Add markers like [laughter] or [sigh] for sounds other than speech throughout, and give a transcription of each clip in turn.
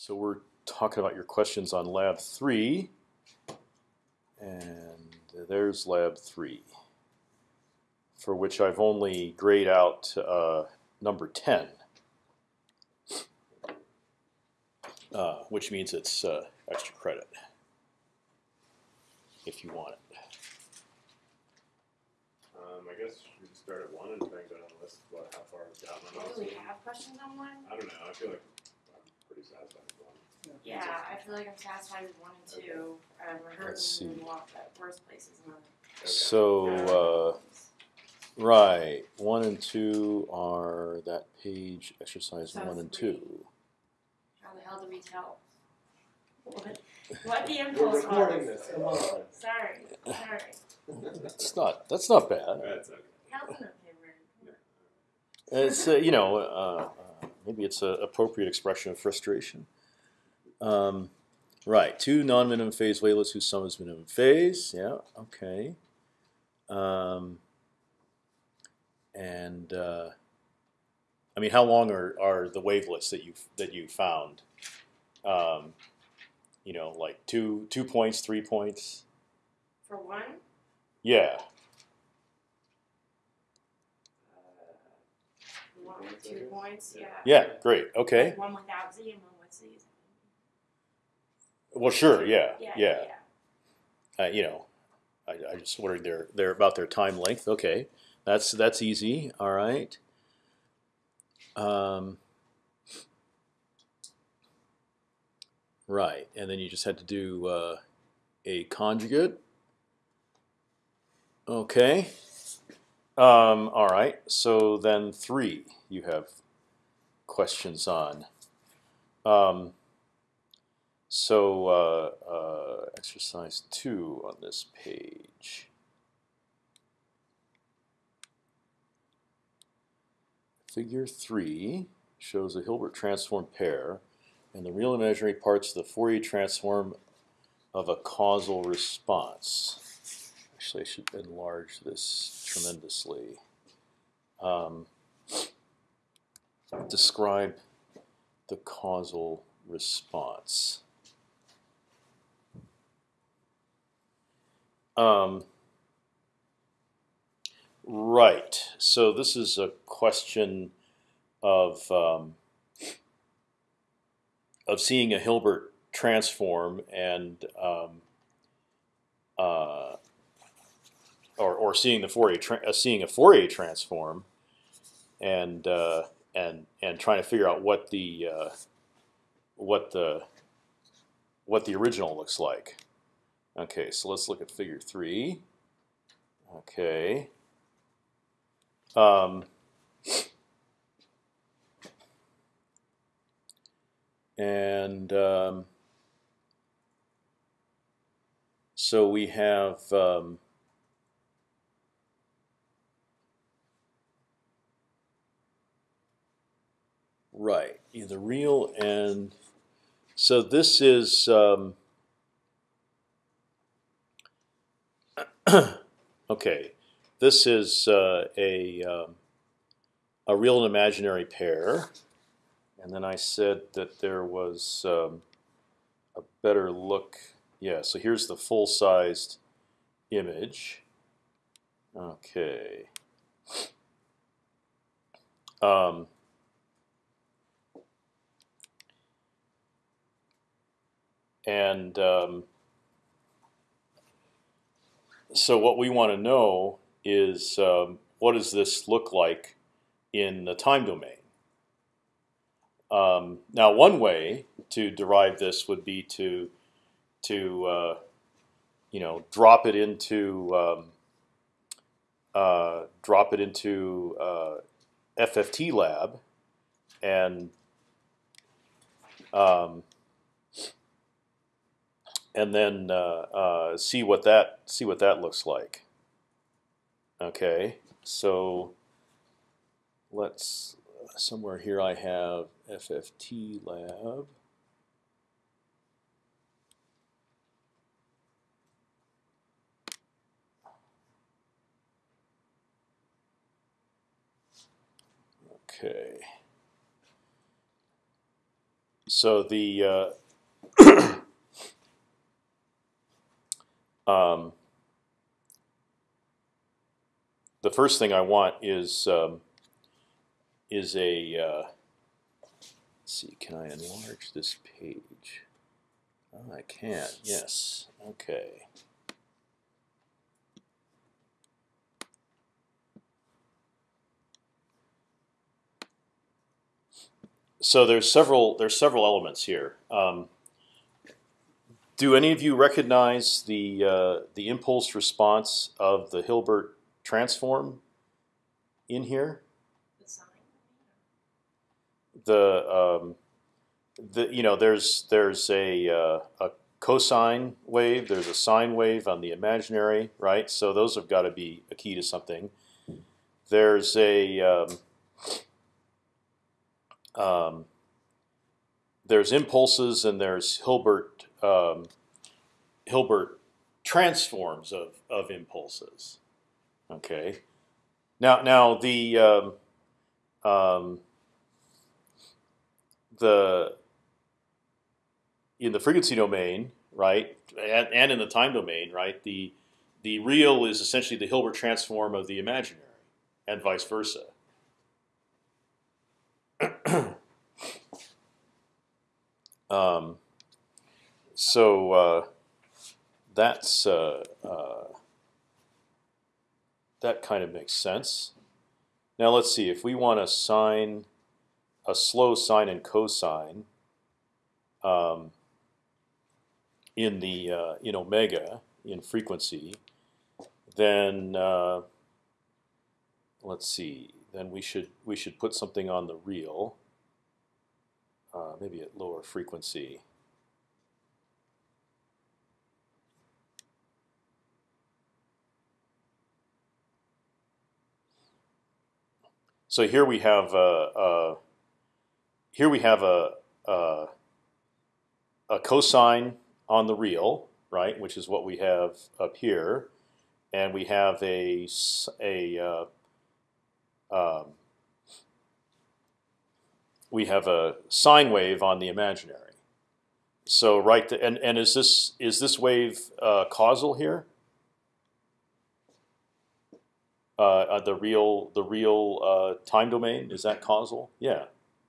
So we're talking about your questions on lab three, and there's lab three, for which I've only grayed out uh, number ten, uh, which means it's uh, extra credit if you want it. Um, I guess we just start at one and try and go down the list. What, how far we've gotten Do we those? have questions on one? I don't know. I feel like I'm pretty satisfied with one. Yeah, I feel like I'm satisfied with one and two. Um, we're hurting Let's in see. a lot that worst places in the. Okay. So uh, right, one and two are that page exercise So one and three. two. How the hell do we tell? What, what the We're impulse recording was? this, come on. Sorry, sorry. That's not that's not bad. That's okay. Hell's no favorite. It's uh, you know uh, uh, maybe it's an appropriate expression of frustration. Um, right, two non-minimum phase wavelets whose sum is minimum phase. Yeah, okay. Um, and uh, I mean, how long are, are the wavelets that you that you found? Um, you know, like two two points, three points. For one, Yeah. one with two points, yeah. Yeah. Great. Okay. Like one without Z and one. Well, sure. Yeah. Yeah, Yeah. yeah. uh, you know, I, I just wondered their their about their time length. Okay, that's that's easy. All right. Um, right, and then you just had to do uh, a conjugate. Okay. Um, all right. So then three, you have questions on. Um, so uh, uh, exercise two on this page. Figure three shows a Hilbert transform pair and the real and imaginary parts of the Fourier transform of a causal response. Actually, I should enlarge this tremendously. Um, describe the causal response. Um, right. So this is a question of um, of seeing a Hilbert transform and um, uh, or or seeing the Fourier uh, seeing a Fourier transform and uh, and and trying to figure out what the uh, what the what the original looks like. Okay, so let's look at figure three. Okay. Um, and um, so we have um, right the real and so this is. Um, [coughs] okay, this is uh, a um, a real and imaginary pair, and then I said that there was um, a better look. Yeah, so here's the full-sized image. Okay. Um, and um, so what we want to know is um, what does this look like in the time domain? Um, now, one way to derive this would be to to uh, you know drop it into um, uh, drop it into uh, FFT lab and um, and then uh, uh, see what that see what that looks like. Okay, so let's somewhere here I have FFT lab. Okay. So the uh, [clears throat] um, the first thing I want is um, is a uh, let's see. Can I enlarge this page? Oh, I can. Yes. Okay. So there's several there's several elements here. Um, do any of you recognize the uh, the impulse response of the Hilbert transform in here? The. Um, the you know there's there's a uh, a cosine wave, there's a sine wave on the imaginary, right? So those have got to be a key to something. There's a um, um, there's impulses and there's Hilbert um, Hilbert transforms of of impulses. Okay. Now now the um, um, the in the frequency domain, right, and, and in the time domain, right, the the real is essentially the Hilbert transform of the imaginary, and vice versa. [clears throat] um, so uh, that's uh, uh, that kind of makes sense. Now let's see if we want to sine a slow sine and cosine um, in the uh, in omega in frequency, then uh, let's see. Then we should we should put something on the real, uh, maybe at lower frequency. So here we have uh, uh, here we have a, a a cosine on the real, right, which is what we have up here, and we have a a uh, um, we have a sine wave on the imaginary. So right, the, and and is this is this wave uh, causal here? Uh, uh, the real the real uh, time domain is that causal? Yeah,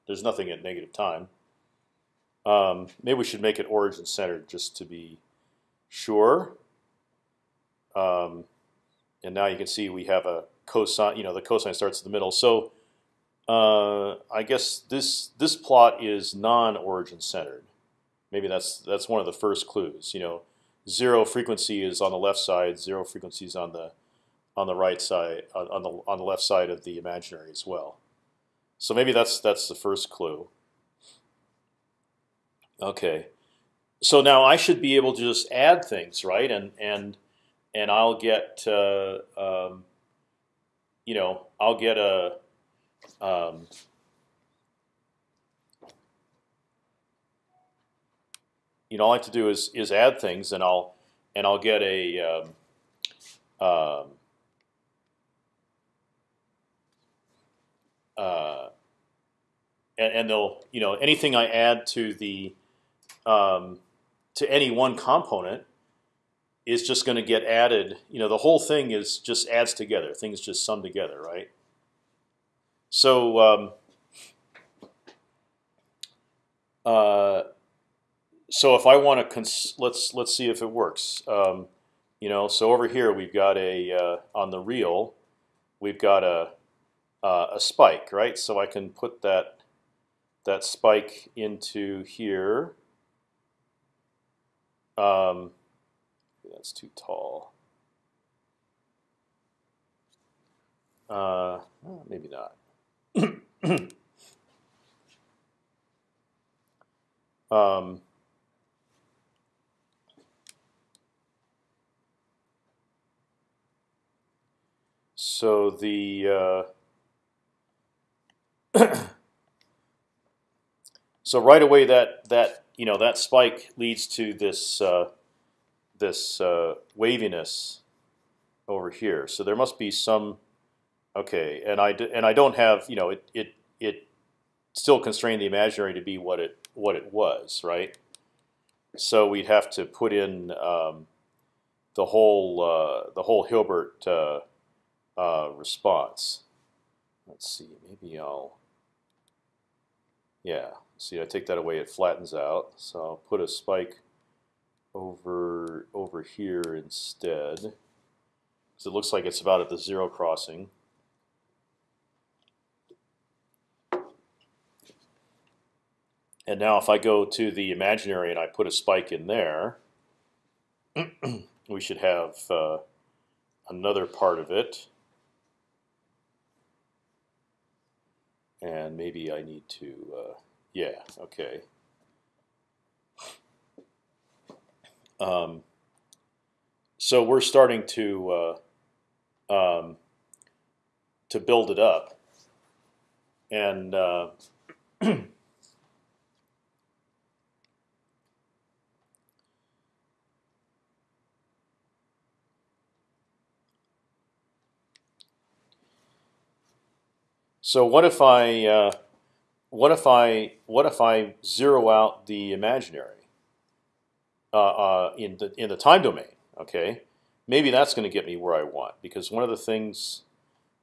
there's nothing at negative time. Um, maybe we should make it origin centered just to be sure. Um, and now you can see we have a cosine. You know, the cosine starts in the middle. So uh, I guess this this plot is non-origin centered. Maybe that's that's one of the first clues. You know, zero frequency is on the left side. Zero frequency is on the on the right side on the on the left side of the imaginary as well. So maybe that's that's the first clue. Okay, so now I should be able to just add things, right? And and and I'll get uh, um, you know I'll get a um, you know all I have to do is is add things, and I'll and I'll get a um, uh, and, and they'll you know anything I add to the um, to any one component is just going to get added. You know, the whole thing is just adds together. Things just sum together, right? So um, uh, so if I want to let's let's see if it works. Um, you know, so over here we've got a uh, on the real, we've got a uh, a spike, right? So I can put that that spike into here. Um, that's too tall. Uh, maybe not. [coughs] um, so the uh, so right away that that you know that spike leads to this uh, this uh, waviness over here. So there must be some okay, and I and I don't have you know it it it still constrain the imaginary to be what it what it was, right? So we'd have to put in um, the whole uh, the whole Hilbert uh, uh, response. Let's see, maybe I'll. Yeah, see, I take that away, it flattens out. So I'll put a spike over over here instead, because it looks like it's about at the zero crossing. And now if I go to the imaginary and I put a spike in there, [clears throat] we should have uh, another part of it. And maybe I need to, uh, yeah, okay. Um, so we're starting to uh, um, to build it up, and [clears throat] So what if I uh, what if I what if I zero out the imaginary uh, uh, in the in the time domain? Okay, maybe that's going to get me where I want because one of the things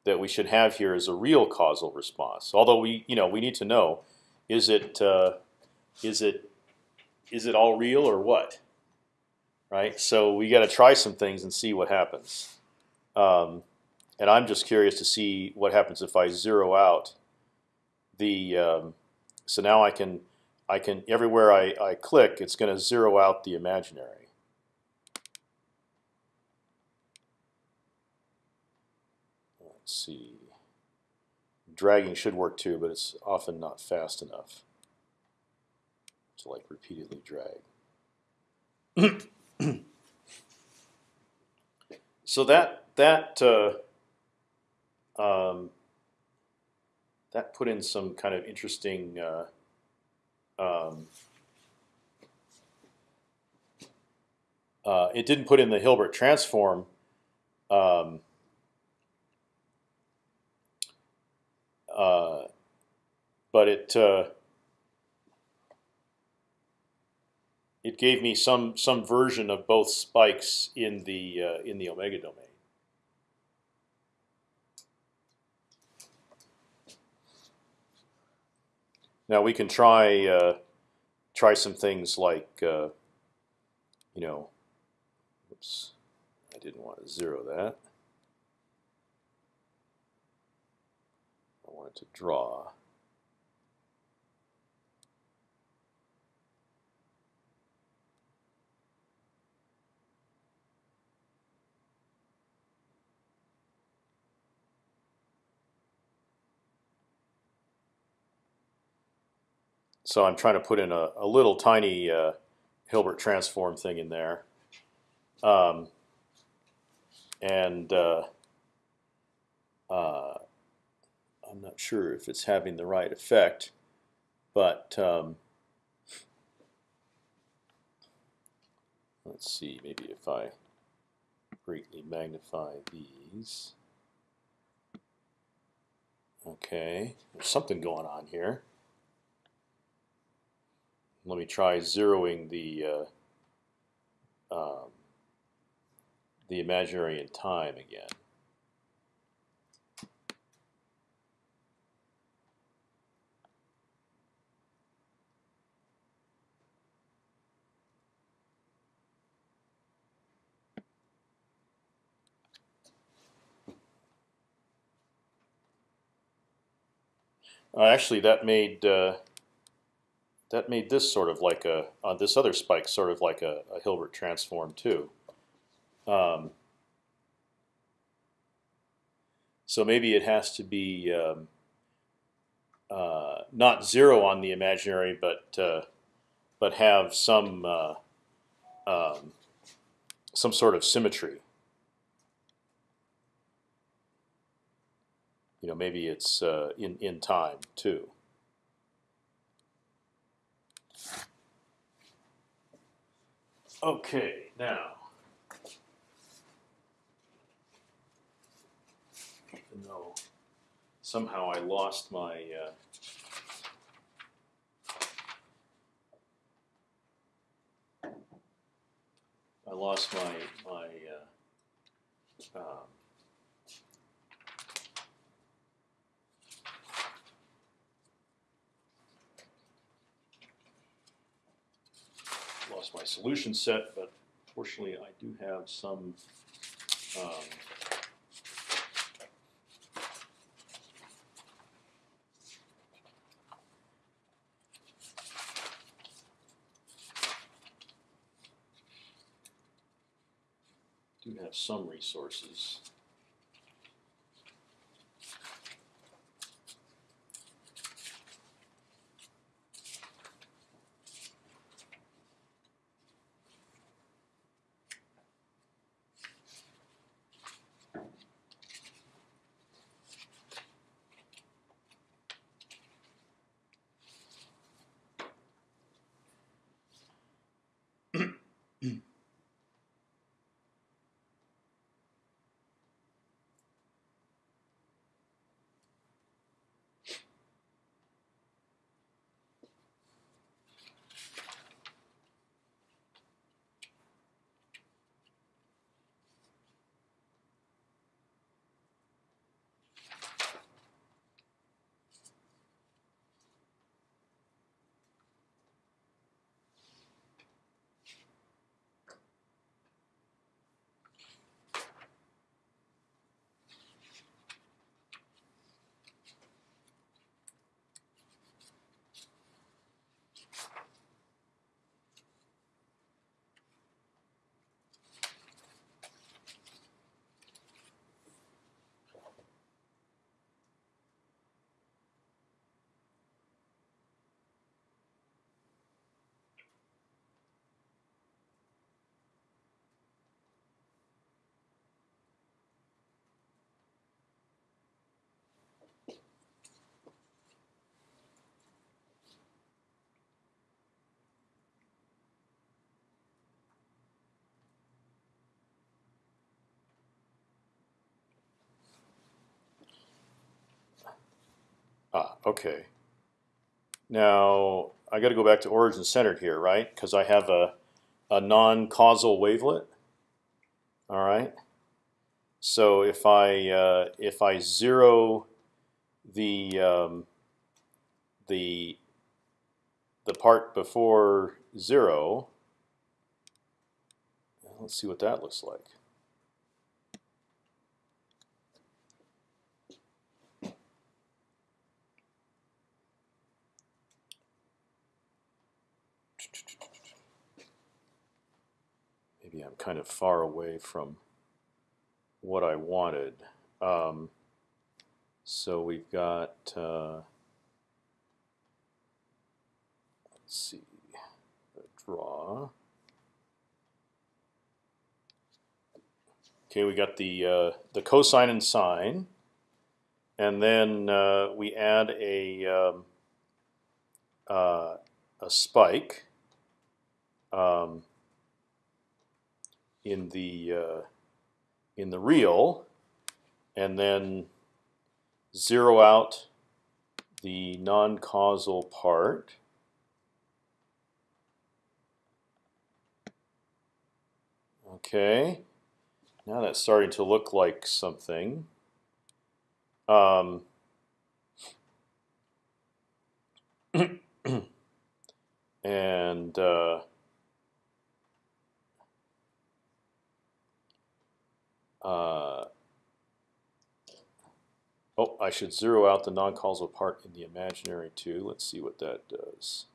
that we should have here is a real causal response. Although we you know we need to know is it uh, is it is it all real or what? Right. So we got to try some things and see what happens. Um, and I'm just curious to see what happens if I zero out the. Um, so now I can, I can everywhere I, I click, it's going to zero out the imaginary. Let's see. Dragging should work too, but it's often not fast enough to like repeatedly drag. [clears throat] so that that. Uh, um, that put in some kind of interesting uh, um, uh, it didn't put in the Hilbert transform um, uh, but it uh, it gave me some some version of both spikes in the uh, in the omega domain. Now we can try uh, try some things like uh, you know, oops, I didn't want to zero that. I wanted to draw. So I'm trying to put in a, a little tiny uh, Hilbert transform thing in there, um, and uh, uh, I'm not sure if it's having the right effect, but um, let's see. Maybe if I greatly magnify these. Okay, there's something going on here. Let me try zeroing the uh, um, the imaginary in time again. Uh, actually, that made uh, that made this sort of like a uh, this other spike sort of like a, a Hilbert transform too. Um, so maybe it has to be um, uh, not zero on the imaginary, but uh, but have some uh, um, some sort of symmetry. You know, maybe it's uh, in in time too. Okay, now. Even though somehow I lost my. Uh, I lost my my uh, um, lost my solution set, but fortunately I do have some. Um, do have some resources. Ah, okay. Now I got to go back to origin centered here, right? Because I have a a non-causal wavelet. All right. So if I uh, if I zero the um, the the part before zero, let's see what that looks like. Maybe I'm kind of far away from what I wanted. Um, so we've got. Uh, let's see. Draw. Okay, we got the uh, the cosine and sine, and then uh, we add a um, uh, a spike um, in the uh, in the real, and then zero out the non-causal part. Okay, now that's starting to look like something. Um, [clears throat] and uh, uh, oh, I should zero out the non-causal part in the imaginary too. Let's see what that does.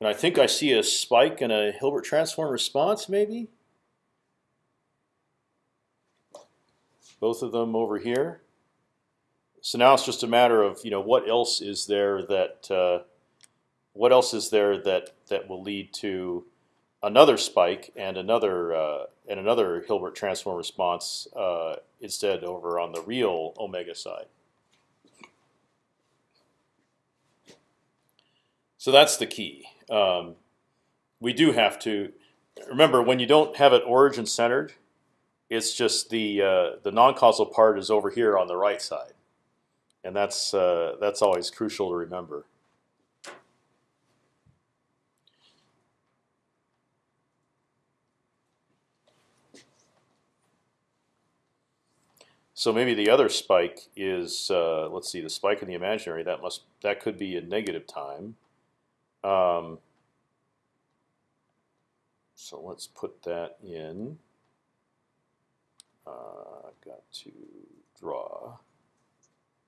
And I think I see a spike in a Hilbert transform response, maybe. Both of them over here. So now it's just a matter of you know what else is there that uh, what else is there that that will lead to another spike and another uh, and another Hilbert transform response uh, instead over on the real omega side. So that's the key. Um, we do have to remember when you don't have it origin centered, it's just the uh, the non-causal part is over here on the right side, and that's uh, that's always crucial to remember. So maybe the other spike is uh, let's see the spike in the imaginary that must that could be a negative time. Um, so let's put that in. Uh, I've got to draw.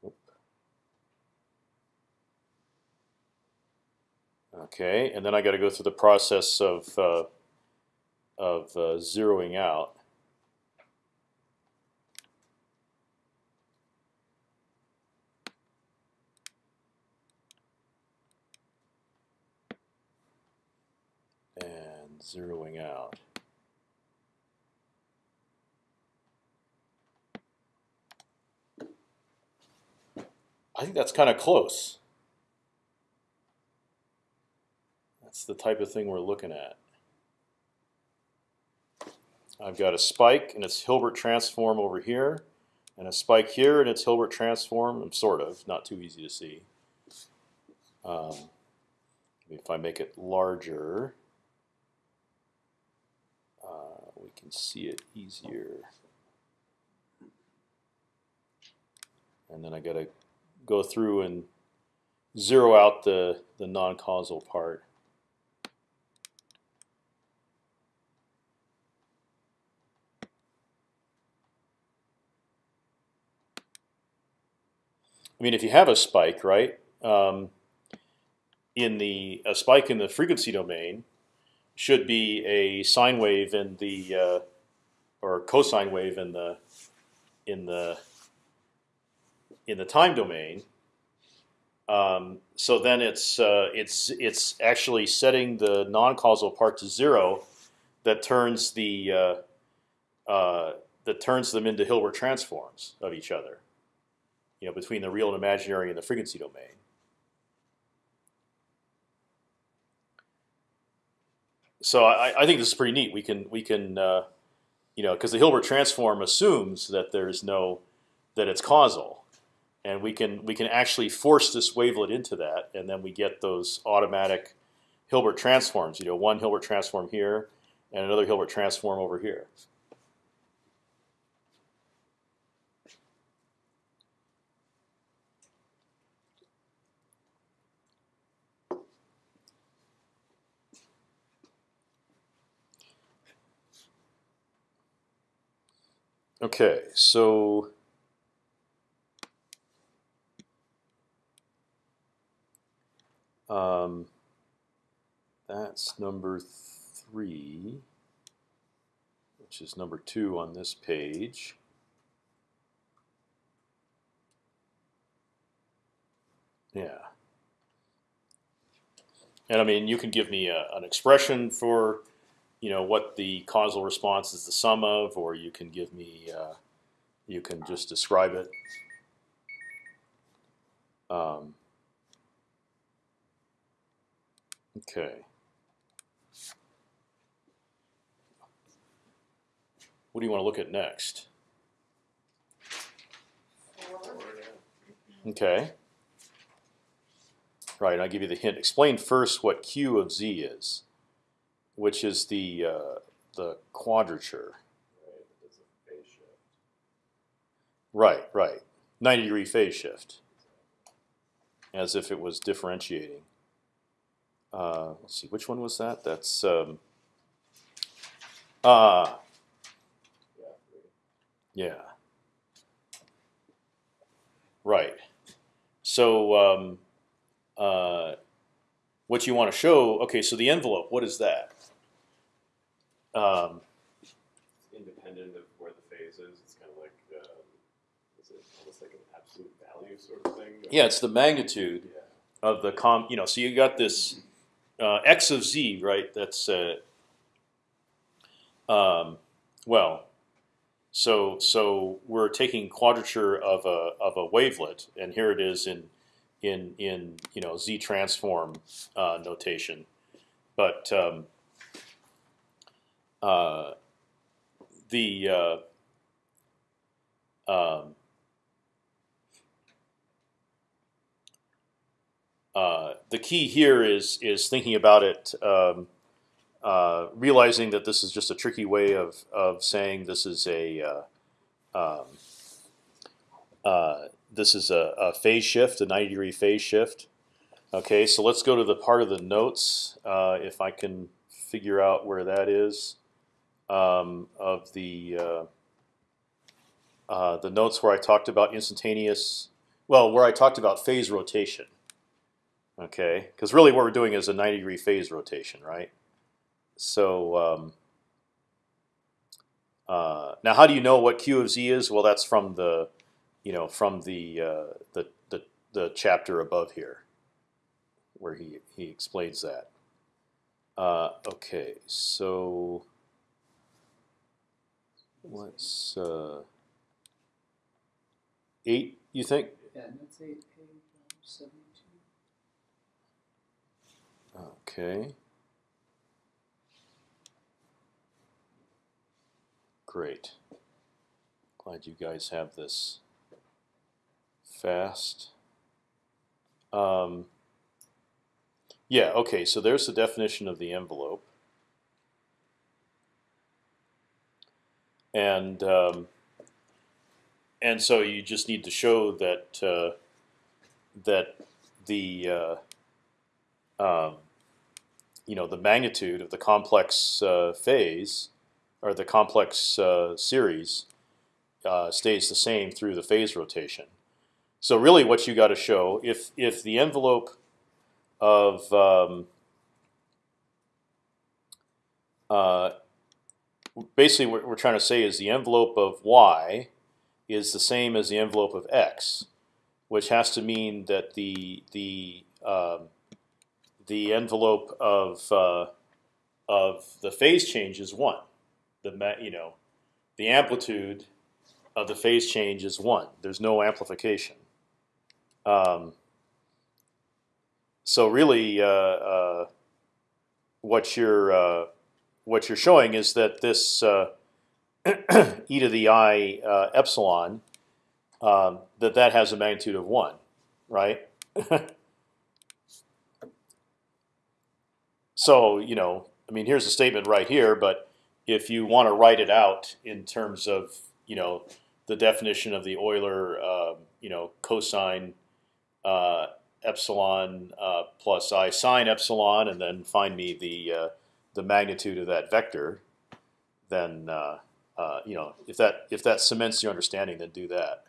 Oop. Okay, and then I got to go through the process of uh, of uh, zeroing out. And zeroing out. I think that's kind of close. That's the type of thing we're looking at. I've got a spike and its Hilbert transform over here, and a spike here and its Hilbert transform. Sort of not too easy to see. Um, if I make it larger, uh, we can see it easier. And then I got to go through and zero out the the non-causal part. I mean, if you have a spike, right? Um, in the a spike in the frequency domain should be a sine wave in the uh, or cosine wave in the in the in the time domain. Um, so then it's uh, it's it's actually setting the non-causal part to zero, that turns the uh, uh, that turns them into Hilbert transforms of each other. You know, between the real and imaginary in the frequency domain. So I, I think this is pretty neat. We can we can uh, you know because the Hilbert transform assumes that there's no that it's causal and we can we can actually force this wavelet into that, and then we get those automatic Hilbert transforms. You know, one Hilbert transform here, and another Hilbert transform over here. Okay, so Um, that's number three, which is number two on this page. Yeah. And I mean, you can give me a, an expression for, you know, what the causal response is the sum of, or you can give me, uh, you can just describe it. Um, Okay. What do you want to look at next? Okay. Right, I'll give you the hint. Explain first what Q of Z is, which is the uh, the quadrature. Right. Right, right. 90 degree phase shift. As if it was differentiating. Uh, let's see, which one was that? That's um, uh, Yeah, yeah. Right. So um, uh, what you want to show? Okay, so the envelope. What is that? Um, It's independent of where the phase is. It's kind of like, um, is it almost like an absolute value sort of thing? yeah, it's the magnitude Yeah. of the com. You know, so you got this uh, x of z, right? That's uh, um, well. So so we're taking quadrature of a of a wavelet, and here it is in in in you know z transform uh, notation, but um, uh, the uh, um, uh, the key here is is thinking about it, um, uh, realizing that this is just a tricky way of of saying this is a uh, um, this is a, a phase shift, a 90 degree phase shift. Okay, so let's go to the part of the notes, if I can figure out where that is, um, of the uh, uh, the notes where I talked about instantaneous, well, where I talked about phase rotation. Okay, because really what we're doing is a 90 degree phase rotation, right? So um, uh, now, how do you know what q of z is? Well, that's from the, you know, from the uh, the, the the chapter above here, where he he explains that. Uh, okay, so what's uh, eight? You think? Yeah, that's eight, page seventy-two. Okay. Great. Glad you guys have this fast. Um, yeah, okay, so there's the definition of the envelope. And um, and so you just need to show that uh, that the uh, um, you know the magnitude of the complex uh, phase or the complex uh, series uh, stays the same through the phase rotation. So really, what you got to show if if the envelope of um, uh, basically what we're trying to say is the envelope of y is the same as the envelope of x, which has to mean that the the um, the envelope of uh, of the phase change is one. The you know the amplitude of the phase change is one. There's no amplification. Um, so really, uh, uh, what you're uh, what you're showing is that this uh, [clears throat] e to the i uh, epsilon um, that that has a magnitude of one, right? [laughs] so you know, I mean, here's a statement right here, but if you want to write it out in terms of you know the definition of the Euler, uh, you know, cosine uh, epsilon uh, plus i sine epsilon, and then find me the uh, the magnitude of that vector, then uh, uh, you know if that if that cements your understanding, then do that.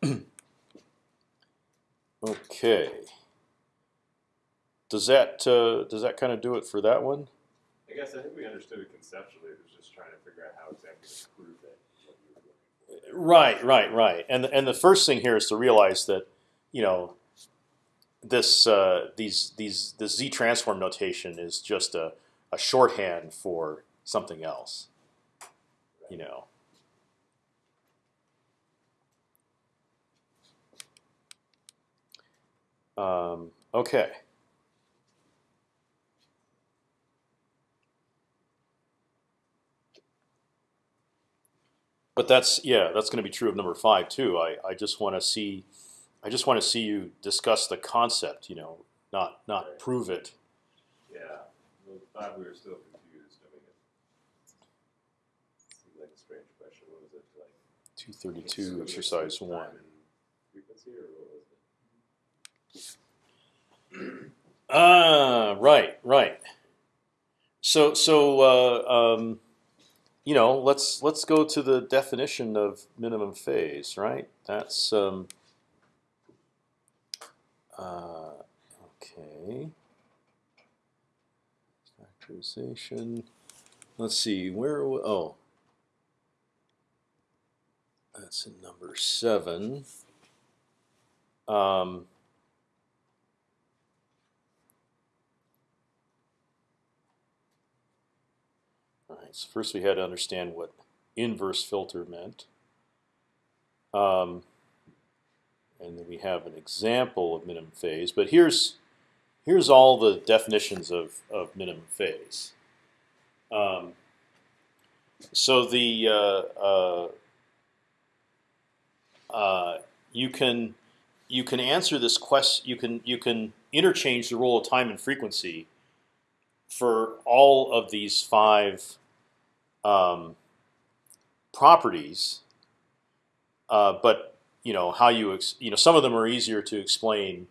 [clears throat] okay. Does that uh, does that kind of do it for that one? I guess I think we understood it conceptually. Was just trying to figure out how exactly to prove it. What you. Right, right, right. And and the first thing here is to realize that you know this uh, these these the z transform notation is just a, a shorthand for something else. You know. Um, okay. But that's yeah, that's going to be true of number five too. I, I just want to see, I just want to see you discuss the concept. You know, not not Right. prove it. Yeah, well, five we were still confused. I mean, it seemed like a strange question. What was it like? Two thirty two, exercise one. Frequency, or what was it? Ah, right, right. So so uh, um, you know, let's let's go to the definition of minimum phase, right? That's um, uh, okay. Factorization. Let's see where. w- Oh, that's in number seven. Um, So first we had to understand what inverse filter meant. Um, and then we have an example of minimum phase. But here's here's all the definitions of, of minimum phase. Um, so the uh, uh, uh, you can you can answer this quest. You can you can interchange the role of time and frequency for all of these five um, properties. Uh, but you know how you you know some of them are easier to explain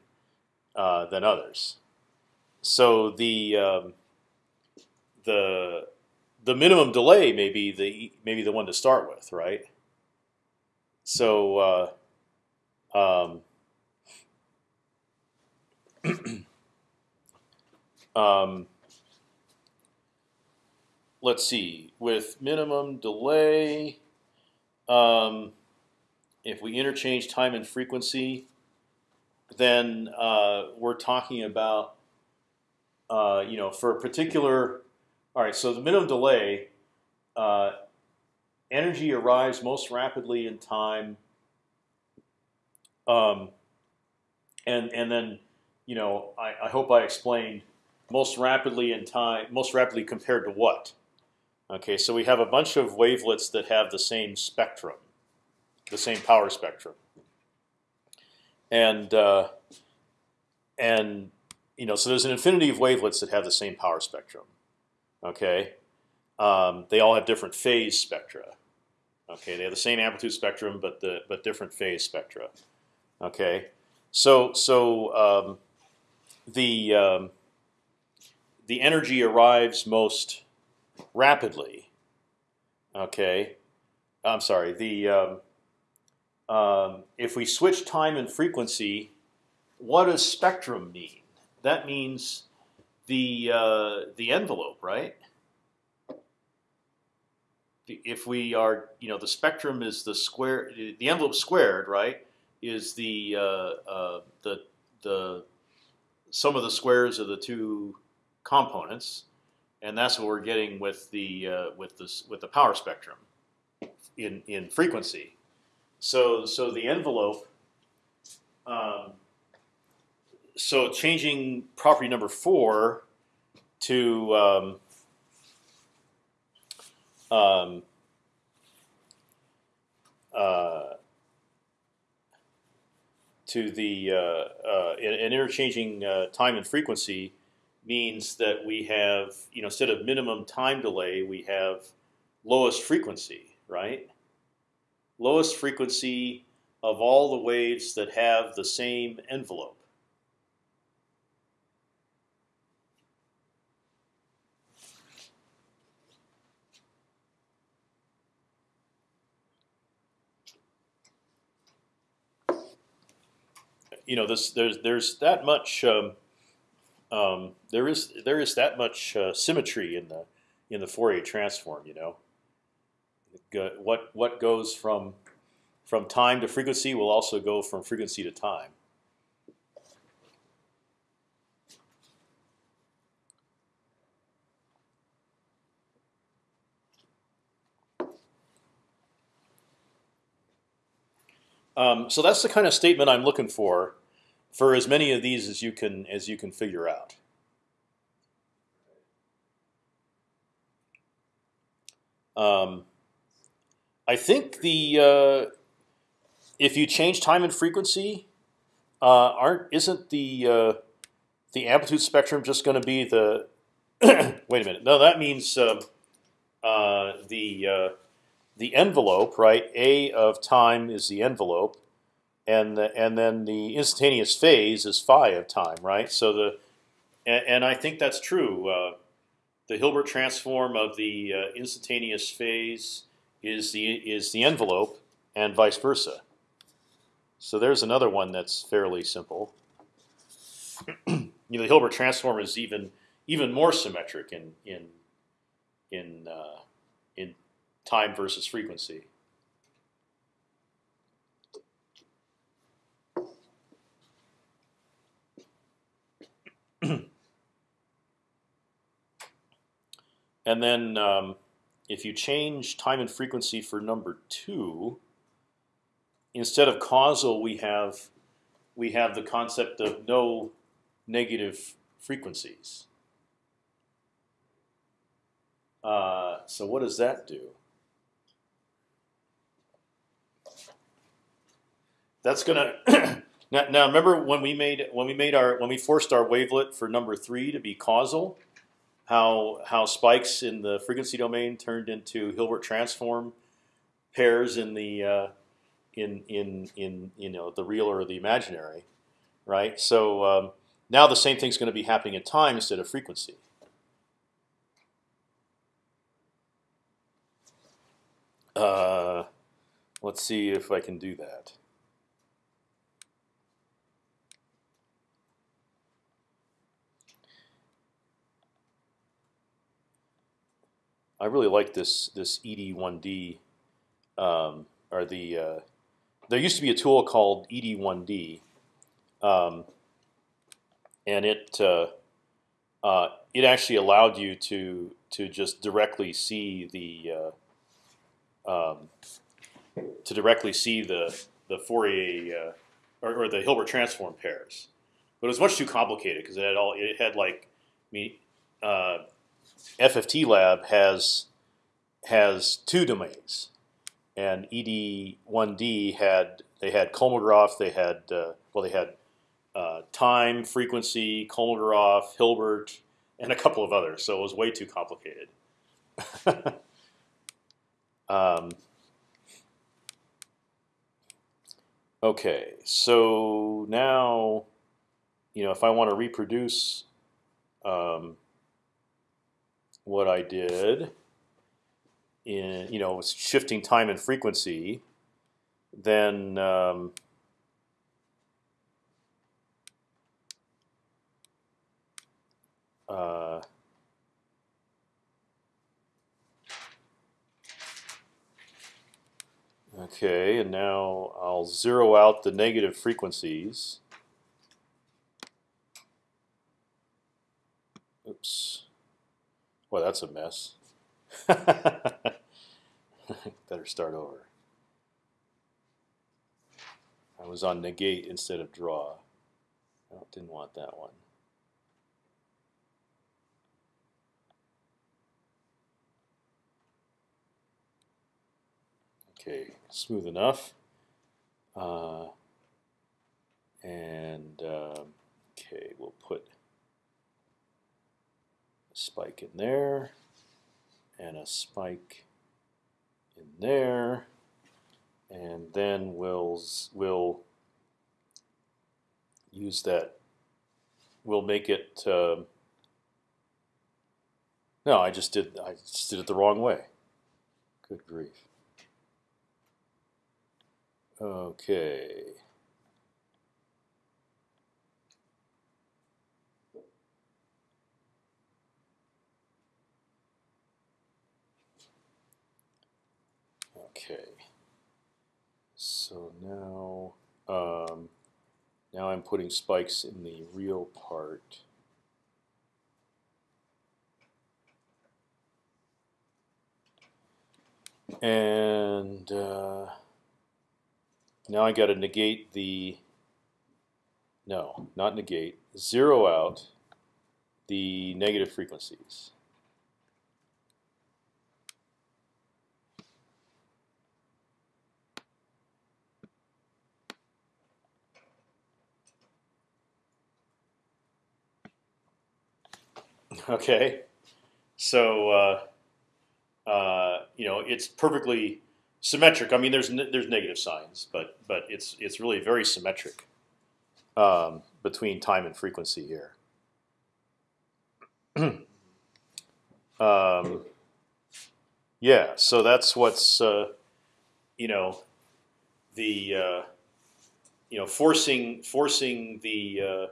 uh, than others. So the um, the the minimum delay may be the maybe the one to start with, right? So uh, um, [clears throat] um, let's see. With minimum delay, um, if we interchange time and frequency, then uh, we're talking about uh, you know for a particular. All right, so the minimum delay, uh, energy arrives most rapidly in time, um, and and then you know I, I hope I explained most rapidly in time, most rapidly compared to what? Okay, so we have a bunch of wavelets that have the same spectrum, the same power spectrum, and uh, and you know so there's an infinity of wavelets that have the same power spectrum. Okay, um, they all have different phase spectra. Okay, they have the same amplitude spectrum, but the but different phase spectra. Okay, so so um, the um, the energy arrives most rapidly. Okay, I'm sorry. The um, um, if we switch time and frequency, what does spectrum mean? That means the uh, the envelope, right? If we are, you know, the spectrum is the square, the envelope squared, right? Is the uh, uh, the the sum of the squares of the two components, and that's what we're getting with the uh, with this with the power spectrum in in frequency. So so the envelope. Um, so changing property number four to um, um, uh, to the uh, uh, interchanging uh, time and frequency means that we have you know instead of minimum time delay we have lowest frequency right? Lowest frequency of all the waves that have the same envelope. You know, this there's there's that much um, um, there is there is that much uh, symmetry in the in the Fourier transform. You know, what what goes from from time to frequency will also go from frequency to time. Um, so that's the kind of statement I'm looking for, for as many of these as you can as you can figure out. Um, I think the uh, if you change time and frequency, uh, aren't isn't the uh, the amplitude spectrum just going to be the [coughs] wait a minute? No, that means uh, uh, the uh, the envelope, right? A of time is the envelope, and the, and then the instantaneous phase is phi of time, right? So the and, and I think that's true. Uh, the Hilbert transform of the uh, instantaneous phase is the is the envelope, and vice versa. So there's another one that's fairly simple. [clears throat] you know, the Hilbert transform is even even more symmetric in in in uh, in time versus frequency. [clears throat] and then um, if you change time and frequency for number two, instead of causal, we have we have the concept of no negative frequencies. Uh, so what does that do? That's gonna [clears throat] Now, now remember when we made when we made our when we forced our wavelet for number three to be causal, how how spikes in the frequency domain turned into Hilbert transform pairs in the uh, in in in you know the real or the imaginary, right? So um, now the same thing's going to be happening in time instead of frequency. Uh, let's see if I can do that. I really like this this ED1D, um, or the uh, there used to be a tool called ED1D, um, and it uh, uh, it actually allowed you to to just directly see the uh, um, to directly see the the Fourier uh, or, or the Hilbert transform pairs, but it was much too complicated because it had all it had like I mean. FFT lab has has two domains, and ED1D had they had Kolmogorov, they had uh, well they had uh, time, frequency, Kolmogorov, Hilbert, and a couple of others. So it was way too complicated. [laughs] um, okay, so now you know if I want to reproduce. Um, what I did in you know shifting time and frequency, then um, uh, okay, and now I'll zero out the negative frequencies. Oops. Well, that's a mess. [laughs] Better start over. I was on negate instead of draw. I didn't want that one. Okay, smooth enough. Uh, and um, okay, we'll put spike in there, and a spike in there, and then we'll we'll use that. We'll make it. Um, no, I just did. I just did it the wrong way. Good grief. Okay. Okay. So now, um, now I'm putting spikes in the real part. And uh, now I got to negate the, no, not negate, zero out the negative frequencies. Okay, so uh, uh, you know it's perfectly symmetric. I mean, there's there's negative signs, but but it's it's really very symmetric um, between time and frequency here. [clears throat] um, yeah, so that's what's uh, you know the uh, you know forcing forcing the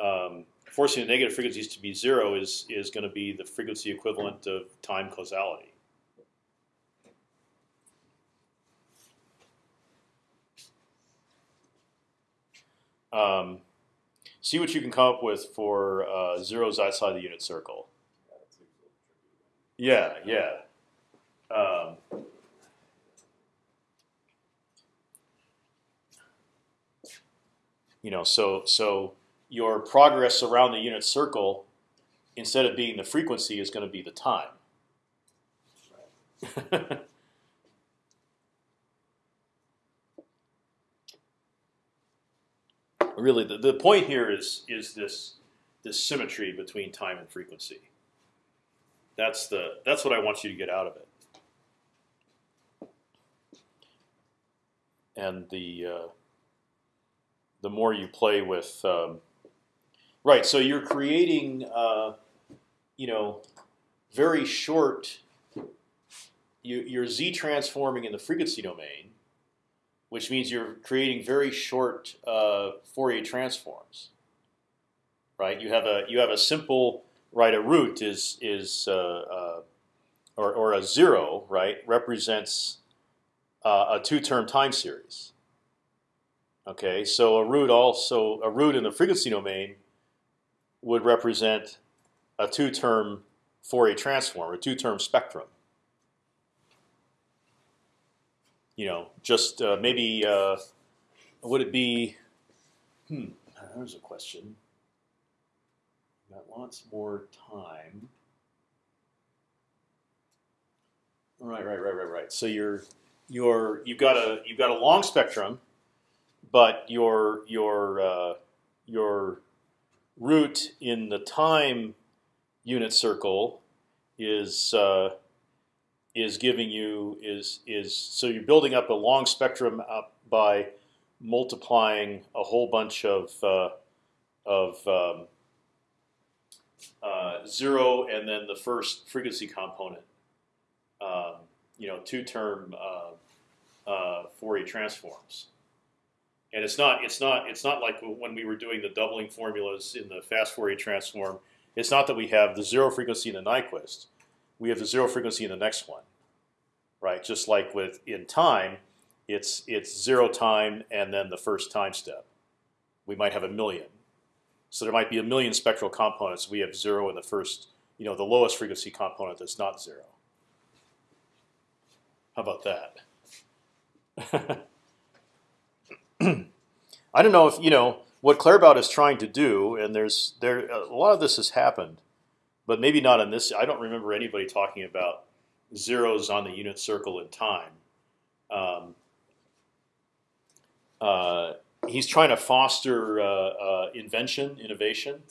uh, um, forcing the negative frequencies to be zero is is going to be the frequency equivalent of time causality. Um, see what you can come up with for uh, zeros outside the unit circle. Yeah, yeah. Um, you know, so so your progress around the unit circle, instead of being the frequency, is going to be the time. [laughs] really, the, the point here is is this this symmetry between time and frequency. That's the that's what I want you to get out of it. And the uh, the more you play with, um, right? So you're creating, uh, you know, very short. You, you're z transforming in the frequency domain, which means you're creating very short uh, Fourier transforms. Right? You have a you have a simple right. A root is is uh, uh, or or a zero right represents uh, a two-term time series. Okay, so a root also a root in the frequency domain would represent a two-term Fourier transform, a two-term spectrum. You know, just uh, maybe uh, would it be? Hmm, there's a question. Got lots more time. Right, right, right, right, right. So you're you're you've got a you've got a long spectrum, but your your uh, your root in the time unit circle is uh, is giving you is is so you're building up a long spectrum up by multiplying a whole bunch of uh, of um, uh, zero and then the first frequency component. Um, you know, two-term uh, uh, Fourier transforms. And it's not it's not it's not like when we were doing the doubling formulas in the fast Fourier transform. It's not that we have the zero frequency in the Nyquist. We have the zero frequency in the next one, right? Just like with in time, it's it's zero time and then the first time step. We might have a million, so there might be a million spectral components. We have zero in the first, you know, the lowest frequency component that's not zero. How about that? [laughs] [clears throat] I don't know if you know what Claerbout is trying to do, and there's there a lot of this has happened, but maybe not in this. I don't remember anybody talking about zeros on the unit circle in time. Um, uh, he's trying to foster uh, uh, invention, innovation,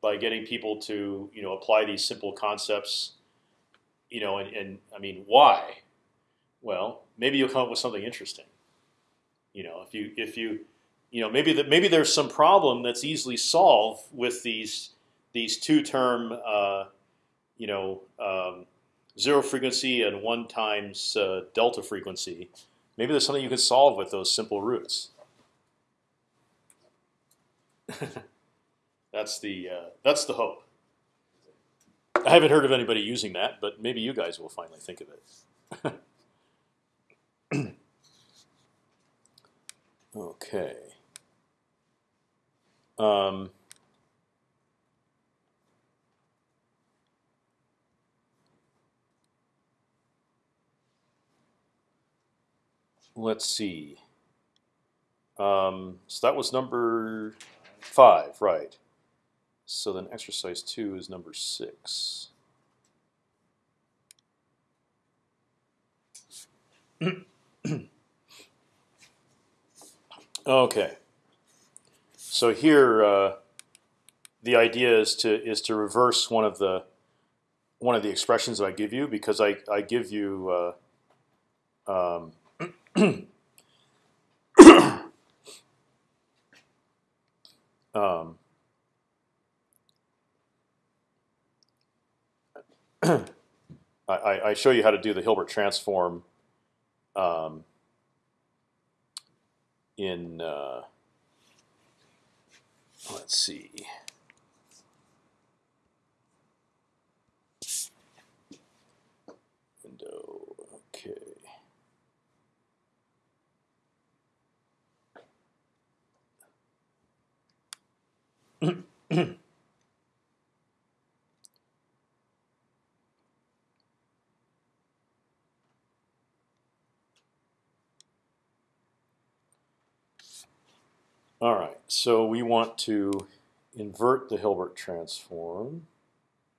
by getting people to you know apply these simple concepts. You know, and, and I mean, why? Well, maybe you'll come up with something interesting. You know, if you if you you know maybe that maybe there's some problem that's easily solved with these these two term uh, you know um, zero frequency and one times uh, delta frequency. Maybe there's something you can solve with those simple roots. [laughs] that's the uh, that's the hope. I haven't heard of anybody using that, but maybe you guys will finally think of it. [laughs] okay. Um, let's see. Um, so that was number five, right? So then exercise two is number six. [clears throat] okay. So here, uh, the idea is to is to reverse one of the one of the expressions that I give you because I I give you uh, um, [coughs] um, [coughs] I, I show you how to do the Hilbert transform um, in uh, let's see. Window, okay. [clears throat] All right, so we want to invert the Hilbert transform,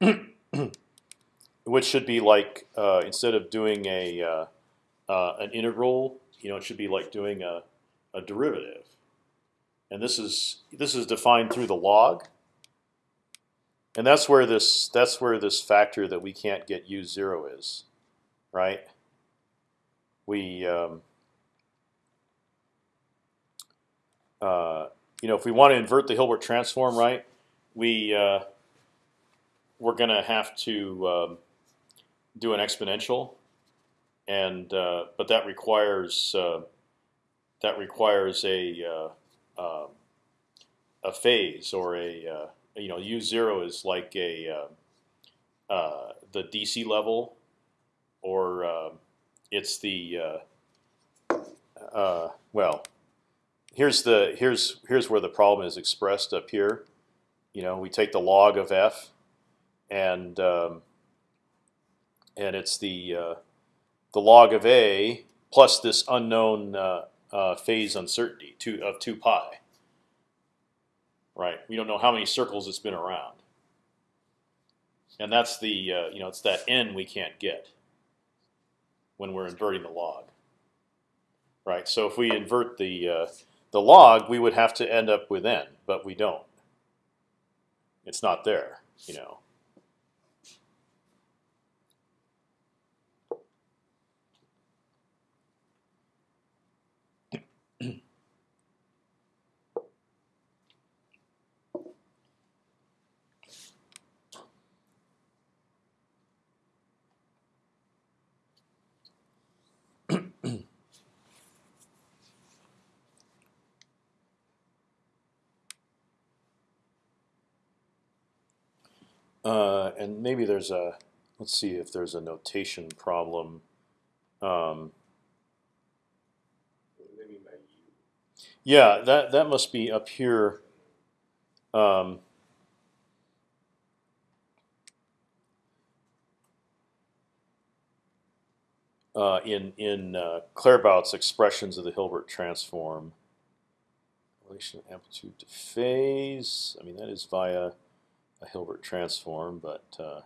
[clears throat] which should be like uh, instead of doing a uh, uh, an integral, you know, it should be like doing a, a derivative, and this is this is defined through the log. And that's where this that's where this factor that we can't get u zero is, right? We um, uh, you know if we want to invert the Hilbert transform, right? We uh, we're gonna have to um, do an exponential, and uh, but that requires uh, that requires a uh, um, a phase or a you know u zero is like a the DC level, or uh, it's the well. Here's the here's here's where the problem is expressed up here. You know, we take the log of f, and um, and it's the uh, the log of a plus this unknown uh, uh, phase uncertainty two of two pi. Right, we don't know how many circles it's been around, and that's the uh, you know it's that n we can't get when we're inverting the log. Right, so if we invert the uh, the log, we would have to end up with n, but we don't. It's not there, you know. Uh, and maybe there's a let's see if there's a notation problem. Um, What do they mean by U? yeah, that that must be up here. Um, uh, in in uh, Claerbout's expressions of the Hilbert transform, relation of amplitude to phase. I mean that is via a Hilbert transform, but uh.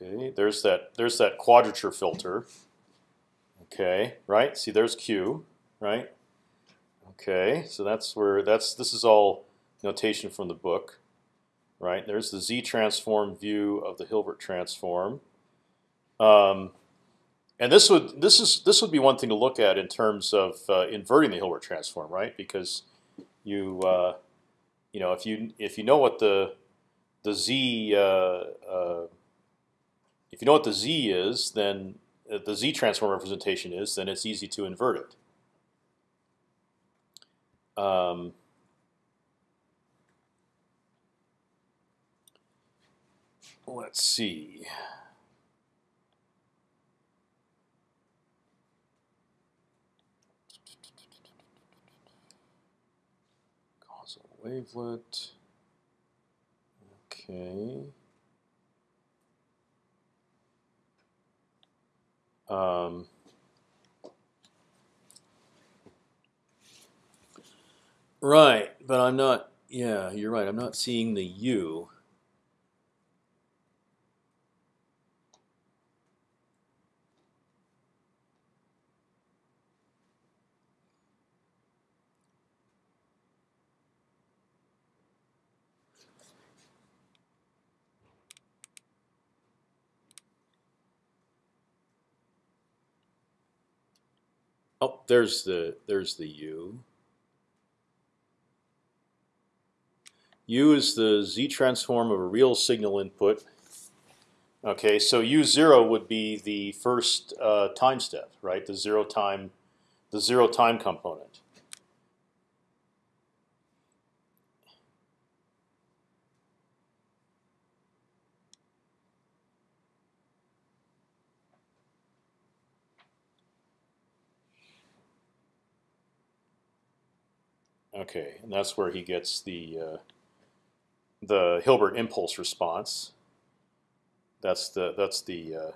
Okay, there's that. There's that quadrature filter. Okay, right. See, there's Q, right? Okay, so that's where that's. This is all notation from the book, right? There's the Z transform view of the Hilbert transform. Um, and this would this is this would be one thing to look at in terms of uh, inverting the Hilbert transform, right? Because you uh, you know if you if you know what the the Z uh, uh, if you know what the Z is, then the Z transform representation is, then it's easy to invert it. Um, let's see. Causal wavelet. Okay. Um, right, but I'm not. Yeah, you're right. I'm not seeing the U. there's the there's the U. U is the Z transform of a real signal input. Okay, so U zero would be the first uh, time step, right? The zero time, the zero time component. Okay, and that's where he gets the uh, the Hilbert impulse response. That's the that's the uh,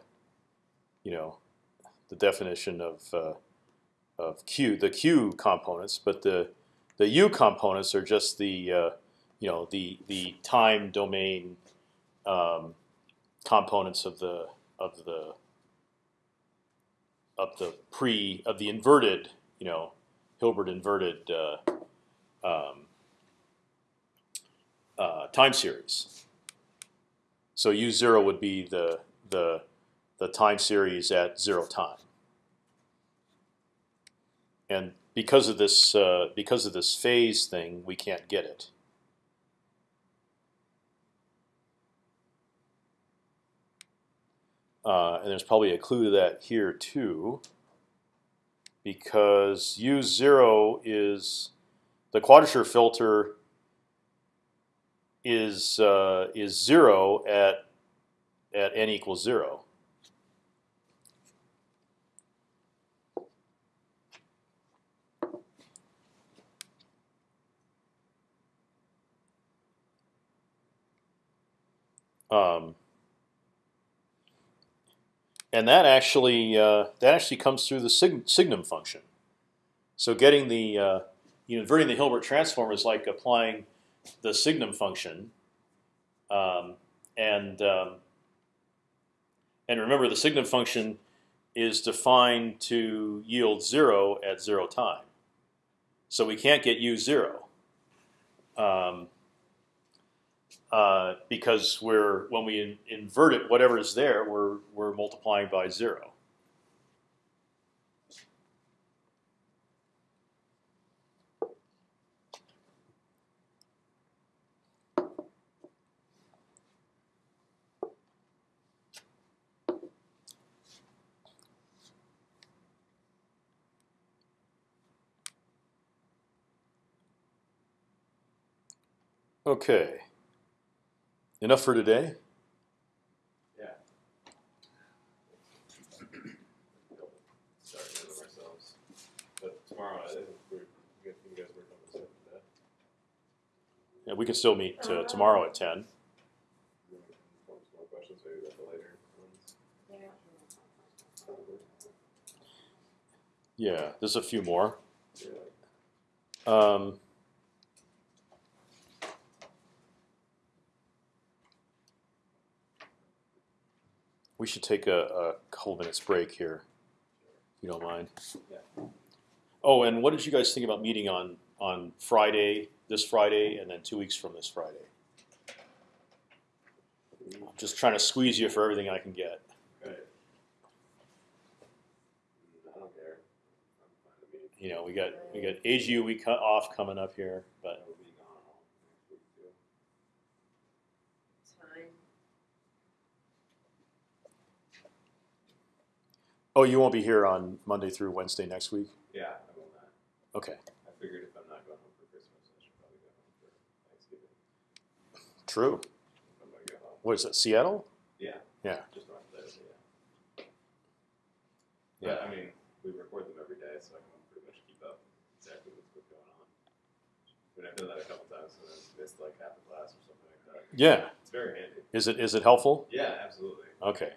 you know the definition of uh, of Q the Q components, but the the U components are just the uh, you know the the time domain um, components of the of the of the pre of the inverted you know Hilbert inverted uh, um, uh, time series. So U zero would be the the the time series at zero time, and because of this uh, because of this phase thing, we can't get it. Uh, and there's probably a clue to that here too, because U zero is the quadrature filter is uh, is zero at at n equals zero. Um, and that actually uh, that actually comes through the sig signum function. So getting the uh, you know inverting the Hilbert transform is like applying the signum function, um, and um, and remember the signum function is defined to yield zero at zero time. So we can't get u zero um, uh, because we're when we in, invert it, whatever is there, we're we're multiplying by zero. Okay. Enough for today. Yeah. Sorry, ahead ourselves. But tomorrow, I think we're, you guys work on this stuff today. Yeah, we can still meet tomorrow at ten. You want to form some more questions, maybe at the later ones. Yeah. Yeah, there's a few more. Um, we should take a, a couple minutes break here, if you don't mind. Yeah. Oh, and what did you guys think about meeting on on Friday, this Friday, and then two weeks from this Friday? I'm just trying to squeeze you for everything I can get. Okay. I don't care. I'm fine with me. You know, we got we got AGU we cut off coming up here, I but will be gone all next week too. Time. Oh, you won't be here on Monday through Wednesday next week. Yeah, I will not. Okay, I figured if I'm not going home for Christmas, I should probably go home for Thanksgiving. true. I'm gonna go home. What is that? Seattle? Yeah. Yeah. Just north of there, so yeah. Yeah. But I mean, we record them every day, so I can pretty much keep up exactly what's what's going on. I mean, I've done that a couple times, and I've missed like half a class or something like that. Yeah. It's very handy. Is it is it helpful? Yeah, absolutely. Okay.